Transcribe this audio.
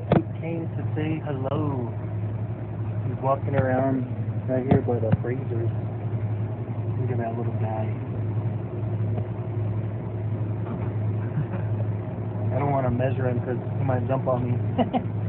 look who came to say hello. He's walking around um, right here by the freezers. Look at that little guy. I don't want to measure him because he might jump on me.